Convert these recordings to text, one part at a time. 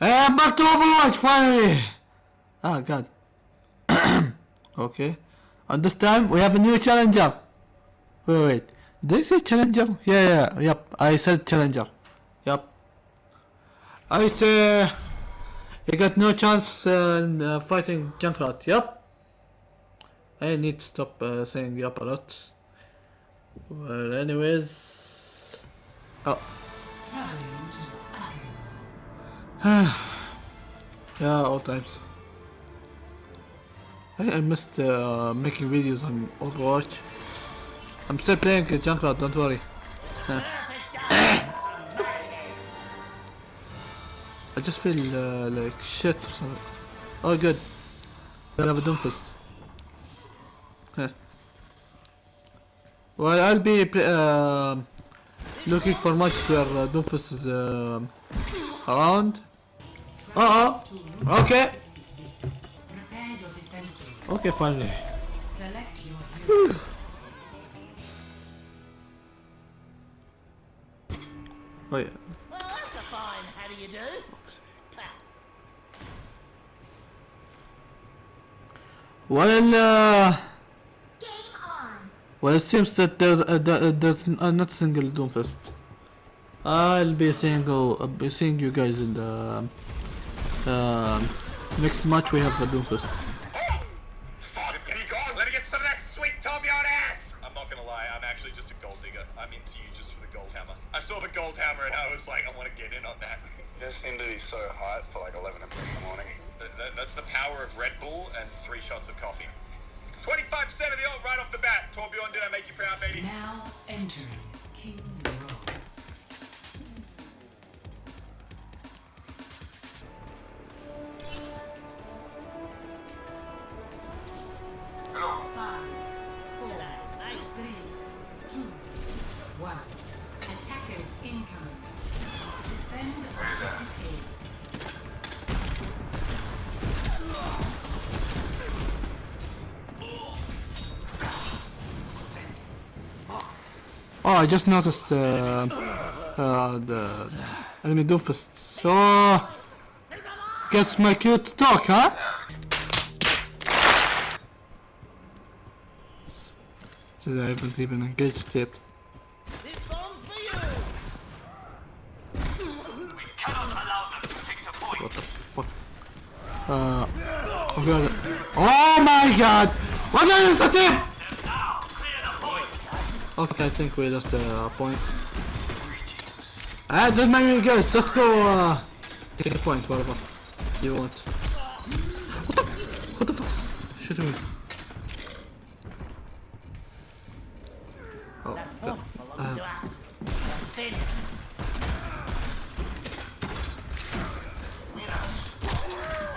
Hey, I'm back to Overwatch finally! Oh god. okay. And this time we have a new challenger. Wait, wait. Did I say challenger? Yeah, yeah, yep. I said challenger. Yep. I say he got no chance in uh, fighting Junkrat. Yep. I need to stop uh, saying yep a lot. Well, anyways. Oh. yeah, all times. I, missed uh, making videos on Overwatch. I'm still playing uh, Junkrat, don't worry. I just feel uh, like shit or something. Oh good. I have a Doomfist. Well, I'll be uh, looking for much where uh, Doomfist is uh, around. Uh oh. Okay. Okay, finally. Oh yeah. Well, that's a fine how do you do? Well, uh, well, it seems that there's uh, uh, there's uh, not a single Doomfist. I'll be seeing I'll be seeing you guys in the um, next match. We have the Doomfist. Fuck, here you go. Let me get some of that sweet Torbjorn ass. I'm not gonna lie, I'm actually just a gold digger. I'm into you just for the gold hammer. I saw the gold hammer and I was like, I want to get in on that. just seem to be so hot for like 11 o'clock in the morning. That- that- that's the power of Red Bull and three shots of coffee. 25% of the ult right off the bat. Torbjorn, did I make you proud, baby? Now entering King's Oh, I just noticed uh, uh, the enemy Doomfist. So gets my cue to talk, huh? Since I haven't even engaged yet. This bomb's for you. What the fuck? Uh, oh god. Oh my god! What is the team? Okay, I think we lost the uh, point. Ah, doesn't matter, guys. Just go. Uh, take a point, whatever you want. What the? What the fuck? Shooting me. Oh, the- us. Defend.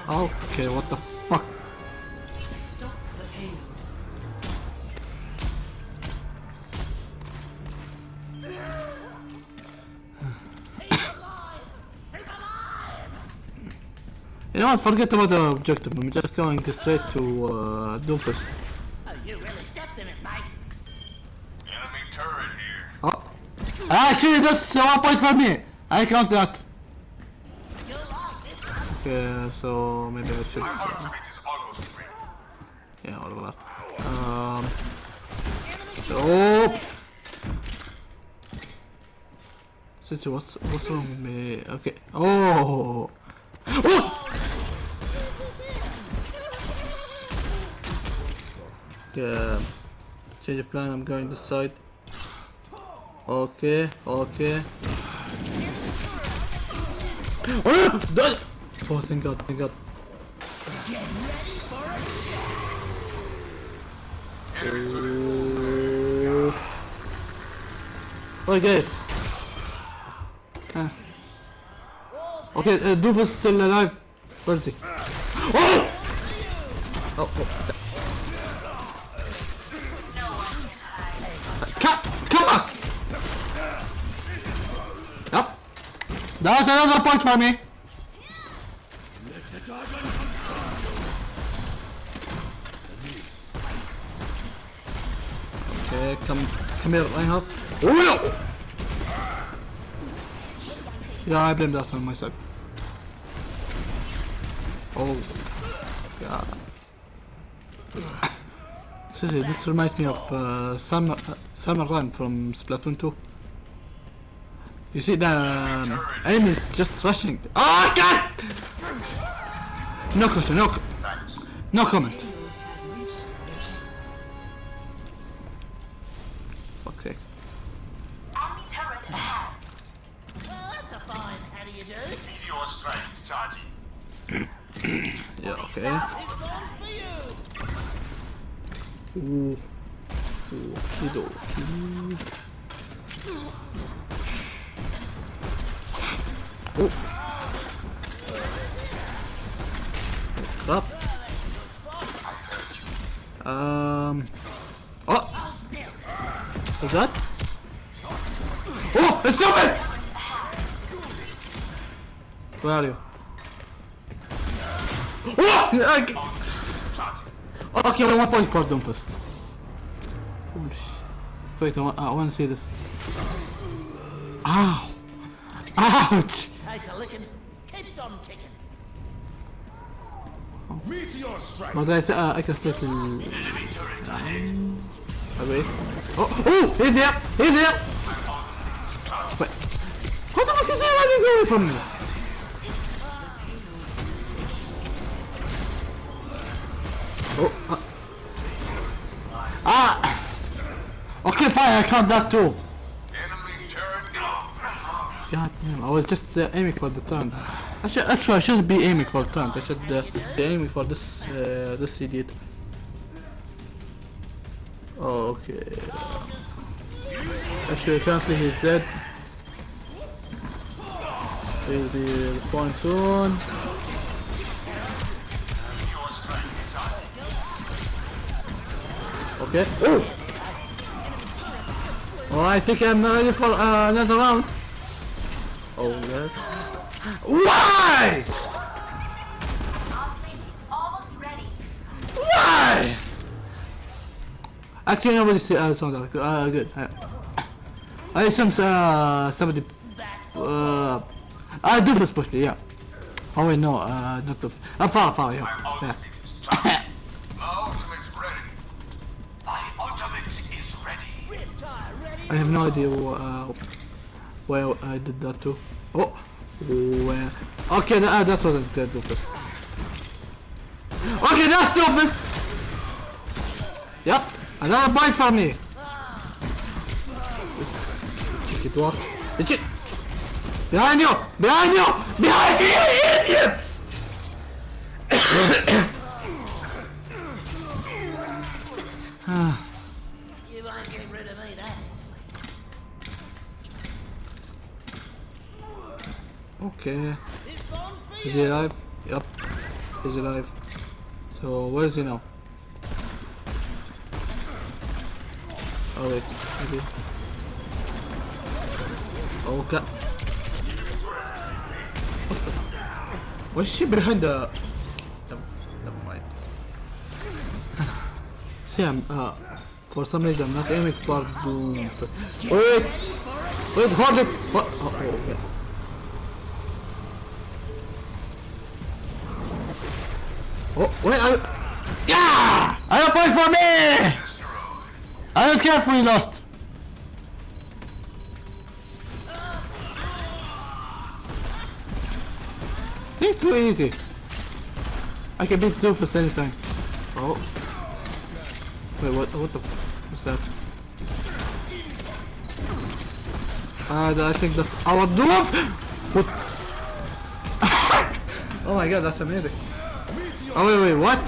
okay, what the fuck? You know what? Forget about the objective. I'm just going straight to uh, Doomfist. Oh, you really stepped in it, mate. Enemy turret here. Oh. Actually, that's one point for me. I count that. You like this? Okay, so maybe I should. Ultimate is almost ready. Yeah, whatever. Um. Oh. Situ, what's what's wrong with me? Okay. Oh. Oh. Okay. Change of plan. I'm going this side. Okay. Okay. Oh, dodge! oh thank God! Thank God! Ooh. Okay. Ah. Okay, uh, Doofus still alive. Where is he? Oh! Oh, oh. That's another point for me. Okay, come, come here, Reinhardt. Oh no! Yeah, I blame that on myself. Oh, God. Seriously, this reminds me of uh, Salmon, uh, Salmon Run from Splatoon 2. You see the um, enemies just rushing. Oh God! No question, no, no comment. Fuck's sake. Enemy turret ahead. Well, that's a fine. How do you do? Meteor strike is charging. Yeah, okay. This bomb's for you. Ooh. Oh. Um. Oh! What's that? Oh! It's Doofus! Where are you? Oh! Okay, okay one point for. Holy sh- Wait, I want, I want to see this. Ow! Ouch! Licking. Keeps on ticking. Meteor strike. I, uh, I can still wait. Oh! Oh! He's here! He's here! Wait. What the fuck is he running away from me? Oh! Uh. Ah! Okay, fine, I count that too. Enemy turret down. God damn, I was just uh, aiming for the turn. I should, actually, I shouldn't be aiming for turn. I should uh, be aiming for this, uh, this idiot. Oh, okay. Actually, currently he's dead. He'll be respawning soon. Okay. Oh! Oh, I think I'm ready for uh, another round. Oh, yes. Why? Almost ready. Why? Actually, nobody said uh, sound like uh, good. Uh, I assume uh, somebody. Uh, I do this push me, yeah. Oh wait, no, uh, not the. Uh, far, far, yeah. yeah. My ultimate's ready. My ultimate is ready. Rip tire ready. I have no idea uh, where I did that too. Oh, where? Okay, that, uh, that wasn't the doofus. Okay, that's doofus. Yep, another bite for me. Cheeky dwarf. Did you? Behind you! Behind you! Behind you, you idiots! You ain't getting rid of me that easily. Okay. Is he alive? Yep. He's alive. So where is he now? Oh wait, maybe. Oh god. The? What's she behind the? Never, mind. See, I'm uh, for some reason I'm not aiming for. Wait, wait, hold it. What? Oh, oh, okay. Wait, I... Yeah! I a point for me! I don't care if we lost. See, too easy. I can beat Doofus anytime. Oh. Wait, what, what the... What's that? Uh, I think that's our Doof! What? oh my god, that's amazing. Oh wait, wait, what?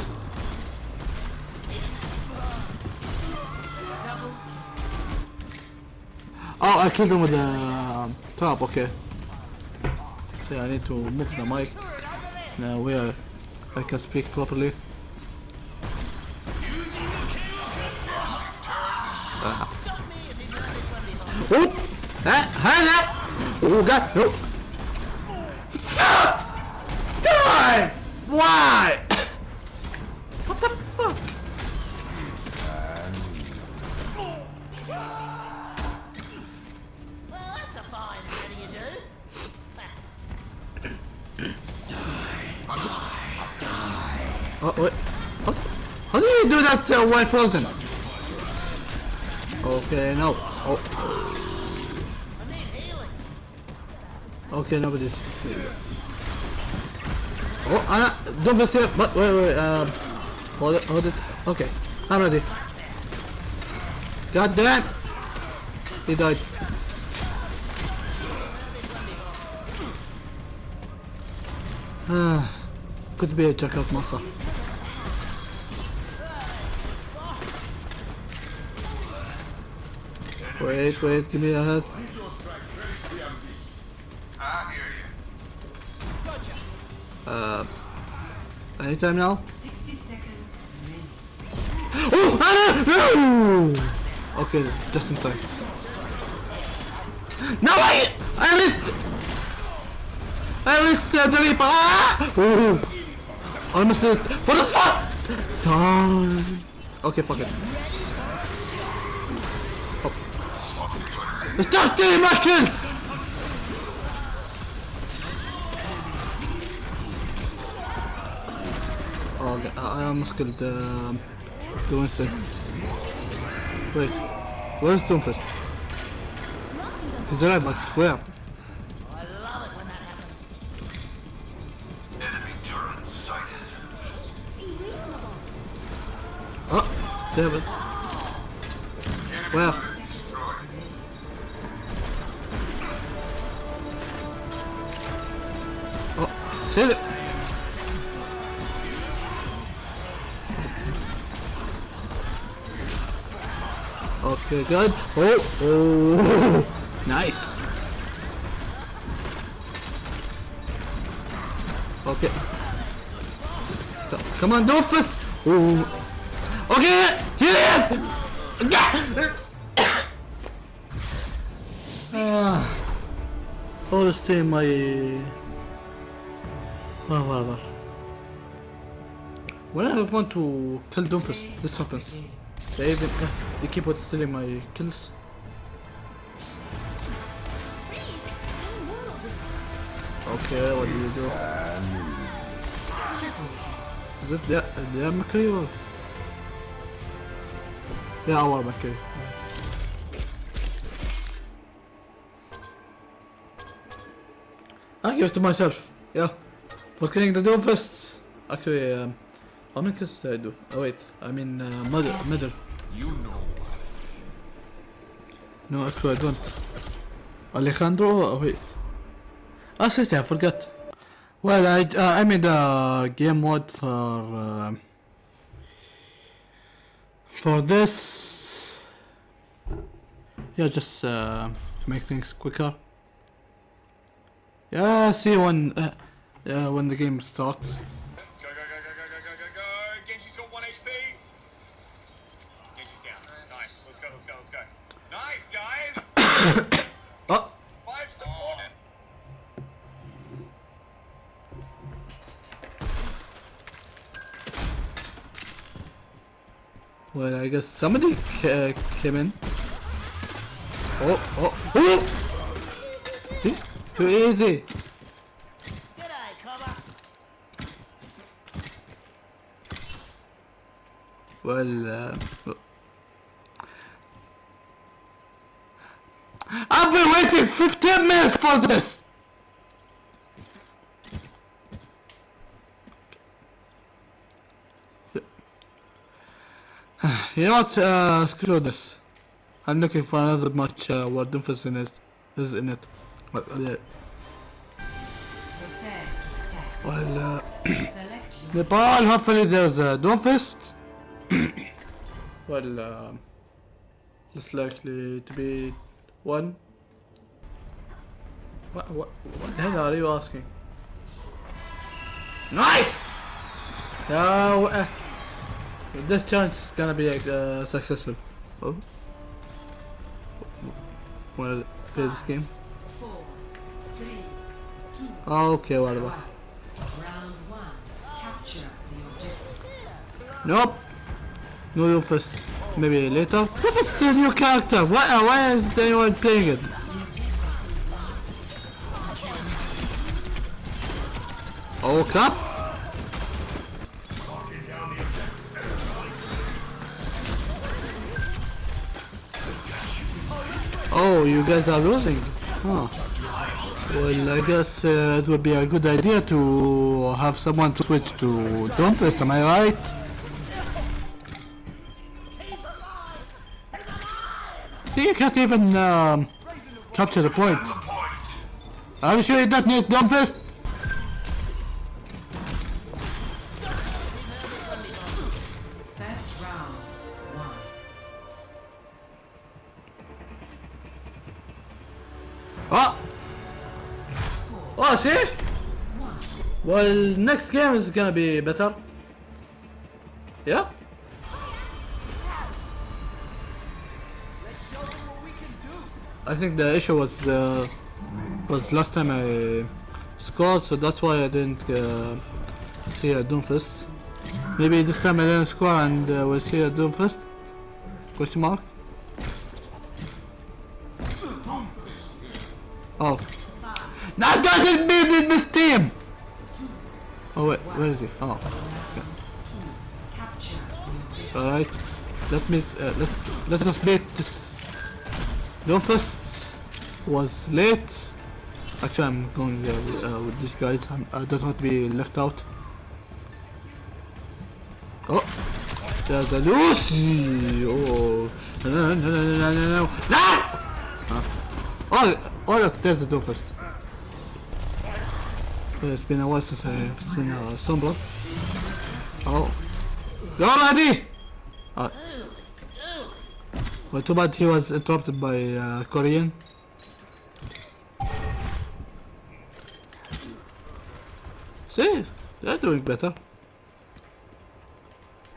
Oh, I killed him with the um, trap. Okay. So yeah, I need to move the mic now where I can speak properly. Oop! Ah, hang up! Oh god, no! Ah! Die! Why? Oh, wait. What? How do you do that uh, while frozen? Okay, no. Oh. Okay, nobody's. Oh, Anna, don't miss it. But wait, wait, um, hold it, hold it. Okay, I'm ready. God damn! He died. Ah, could be a checkout monster. Wait, wait, give me a head. Uh, anytime now? 60 seconds remaining. Oh! No! Okay, just in time. No, I, I missed. I missed uh, the Reaper. Ah! Honestly, what the fuck? Done. Okay, fuck it. Oh. It's not 30 Americans! Oh, God. I almost killed uh, the um, Wait, where's Doomfist? He's alive, but where? Damn it. Where? Oh, shit it! Okay, good. Oh, oh, nice. Okay. Come on, Doofus! Oh. Okay, here he is! Ah. Time my... Well, well, well. When I want to kill Doomfist, this happens. They even... Uh, they keep on stealing my kills. Okay, what do you do? Is it the, the McCree or? Yeah, our McCree. I give it to myself. Yeah. For killing the Doomfist. Actually, um, how many kills did I do? Oh wait, I mean uh, mother, middle. You know. No, actually I don't. Alejandro, oh, wait. Ah, seriously, I forgot. Well, I uh, I made a game mode for uh, for this. Yeah, just uh, to make things quicker. Yeah, see when uh, uh, when the game starts. Well, I guess somebody ca- came in. Oh, oh, oh! See, too easy. Well, uh, I've been waiting 15 minutes for this! You know what, uh, screw this. I'm looking for another match uh, where Doomfist in it, is in it. Well, uh, well uh, Nepal, hopefully there's a Doomfist. well, um, less likely to be one. What, what, what the hell are you asking? Nice! Uh, this challenge is gonna be uh, successful. Oh. Wanna play this game? two, Okay, whatever. the. Nope. No you first. Maybe later. Doomfist is a new character. Why, uh, why is anyone playing it? Oh crap! Oh, you guys are losing. Huh. Well, I guess uh, it would be a good idea to have someone to switch to Doomfist, am I right? See, you can't even um, capture the point. Are you sure you don't need Doomfist? Well, next game is gonna be better. Yeah? I think the issue was uh, was last time I scored, so that's why I didn't uh, see a Doomfist. Maybe this time I didn't score and uh, we'll see a Doomfist? Question mark? Where is he? Oh. The objective. Alright. Let me uh, let let us beat this. Doomfist was late. Actually, I'm going uh, with, uh, with these guys. I'm, I don't want to be left out. Oh, there's a Lucy. Oh, no, no, no, no, no, no, no. Ah! Huh. Oh, oh, look, there's the Doomfist. It's been a while since I've seen uh, sunblock. Oh, you already? Uh, well, too bad he was interrupted by uh, Korean. See, they're doing better.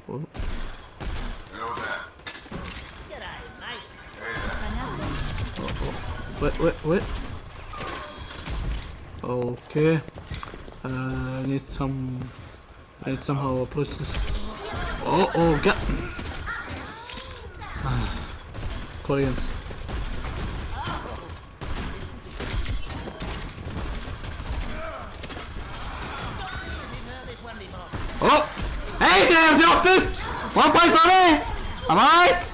Oh, that. wait, wait, wait. Okay. Uh, I need some. I need somehow approach this. Oh, oh, get. Koreans. Oh! Hey there, the office! One point for me! Alright?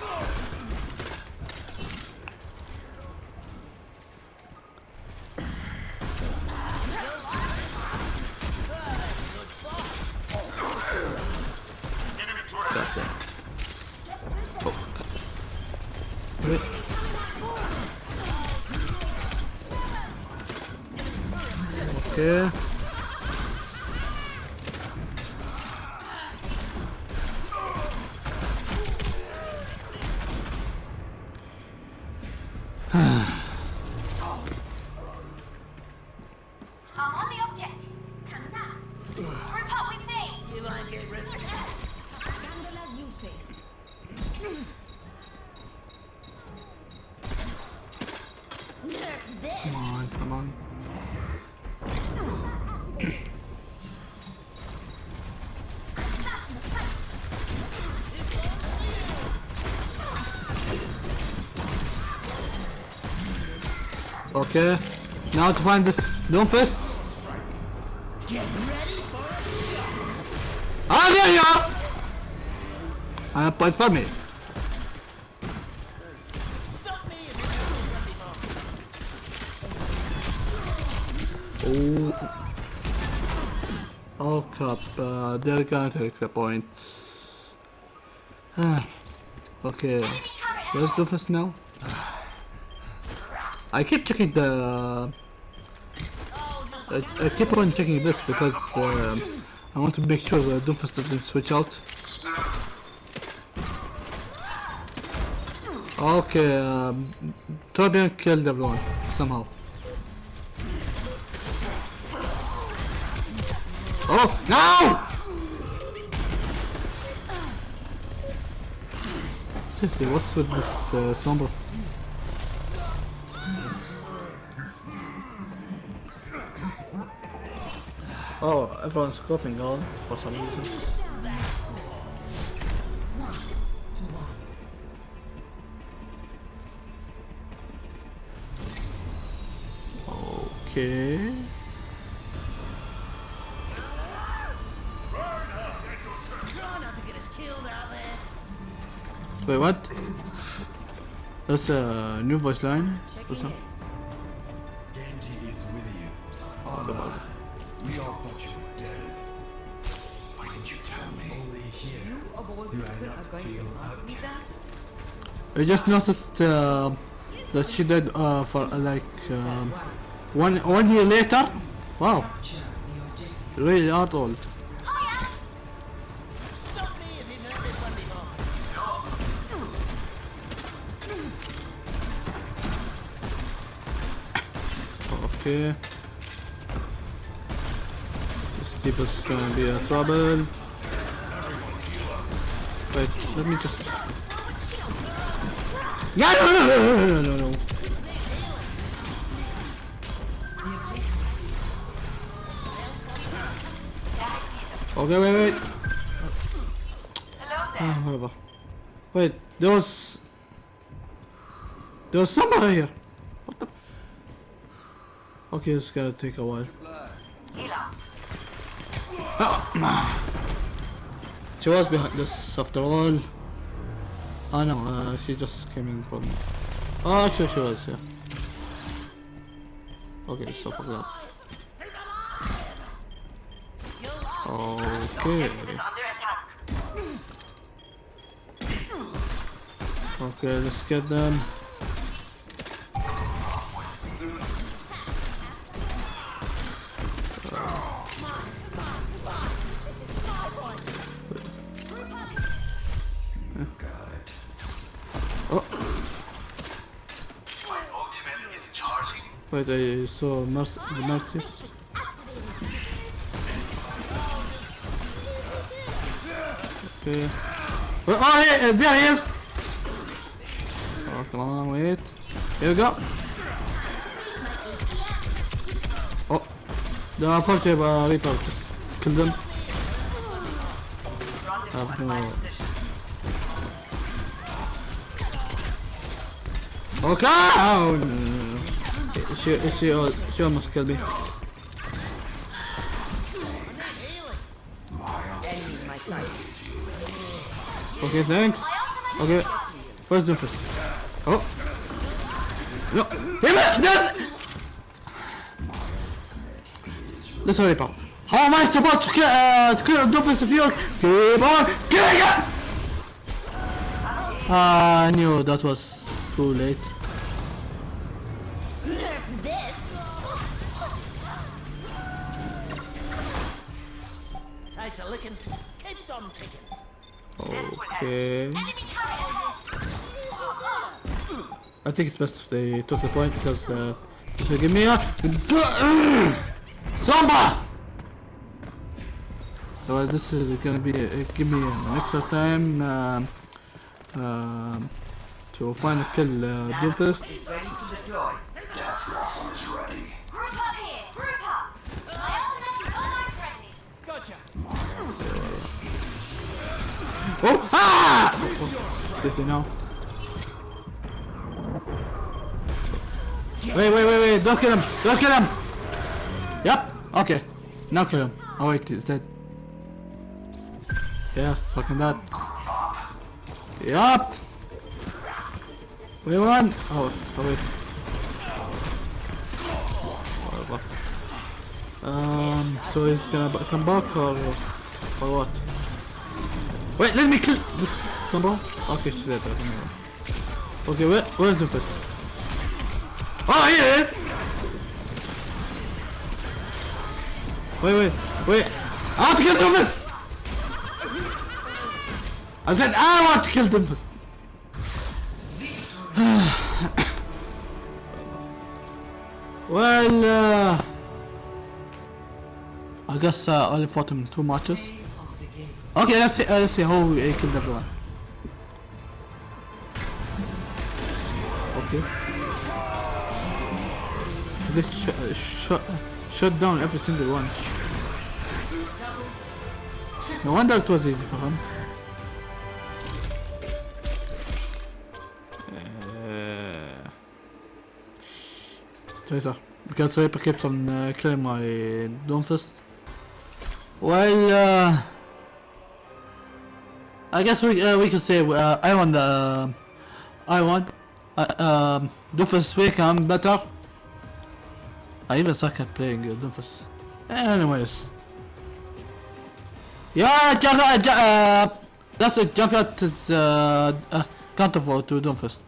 Enemy turret. Gotcha. Oh. Wait. Okay. I'm on the objective. Comes Come on, come on. Okay, now to find this Doomfist. Ah, there you are! Point for me. Oh. Oh crap, uh, they're gonna take the points. Ah. okay, where's Doofus now? I keep checking the... I, I keep on checking this because um, I want to make sure the Doofus doesn't switch out. Okay, um, Torbjorn killed everyone, somehow. Oh, no! Seriously, what's with this uh, Sombra? Oh, everyone's coughing on for some reason. Okay. Wait, what? That's a new voice line. What's up? Genji is with you. Oh, we all thought you were dead. Why didn't you tell me? Only here Of all do people I are not going to feel me that? outcast. I just noticed uh, that she did uh, for uh, like um, one one year later. Wow, really not old. Okay. This Steve is gonna be a trouble. Wait, let me just. Yeah, no, no, no, no, no, no, no. Okay, wait, wait. Hello there. Ah, whatever. Wait, there was. There was somebody here. What the? Okay, it's gonna take a while. Ela. She was behind this after all. Oh no, uh, she just came in from. Oh, sure she was, yeah. Okay, so fuck that. Okay. Is under attack. Okay, let's get them. Oh, My ultimate is charging. wait, I saw Mercy. Mercy. Okay. Oh, uh, there he is! Oh, come on, wait. Here we go. Oh, the unfortunate uh, Reaper just killed them. Uh, no. Okay! Oh. She, she, she almost killed me. Okay, thanks. Okay, where's Doofus? Oh. No, damn it! This! Let's hurry up. How am I supposed to kill, uh, to kill Doofus if you keep on killing it? Ah, I knew that was too late. Nerf this. Takes a licking, keeps on ticking. Okay. I think it's best if they took the point because uh, this will give me a Samba. So this is gonna be uh, give me an extra time um, um, to find a kill uh, Doomfist. Oh! Ah! Sissy, no. Wait, wait, wait, wait! Don't kill him! Don't kill him! Yep. Okay. Now kill him. Oh wait, he's dead. Yeah, sucking that. Yup. Wait one. Oh, oh wait. Um. So he's gonna come back or or what? Wait, let me kill this symbol. Dead. Okay, never mind. Okay, where where's Doofus? Oh, here it is. Wait, wait, wait. I want to kill Doofus! I said I want to kill Doofus! well, uh... I guess uh, I only fought him two matches. Okay, let's see, uh, let's see how we he killed everyone. Okay. Let's sh uh, shut shut down every single one. No wonder it was easy for him. Uh, Tracer, because Reaper keeps on uh, killing my Doomfist. Well, uh, I guess we uh, we can say uh, I want the I want uh, um, Doofus week I'm better. I even suck at playing uh, Doofus. Anyways. Yeah, Junkrat, uh, uh, that's a Junkrat is uh, uh, counterfort to Doomfist.